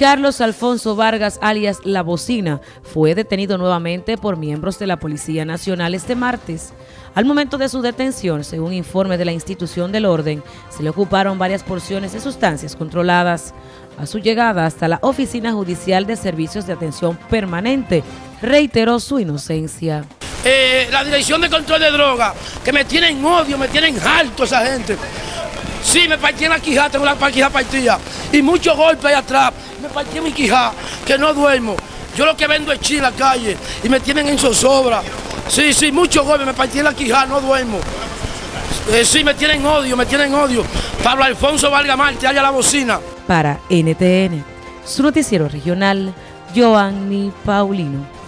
Carlos Alfonso Vargas, alias La Bocina, fue detenido nuevamente por miembros de la Policía Nacional este martes. Al momento de su detención, según informe de la institución del orden, se le ocuparon varias porciones de sustancias controladas. A su llegada hasta la Oficina Judicial de Servicios de Atención Permanente, reiteró su inocencia. Eh, la Dirección de Control de Drogas, que me tienen odio, me tienen alto esa gente. Sí, me partí en la quijada, tengo la quijada partida. Y muchos golpes ahí atrás. Me partí en mi quijada, que no duermo. Yo lo que vendo es chi en la calle y me tienen en zozobra. Sí, sí, muchos golpes, me partí en la quijada, no duermo. Eh, sí, me tienen odio, me tienen odio. Pablo Alfonso Valga Marte, haya la bocina. Para NTN, su noticiero regional, Joanny Paulino.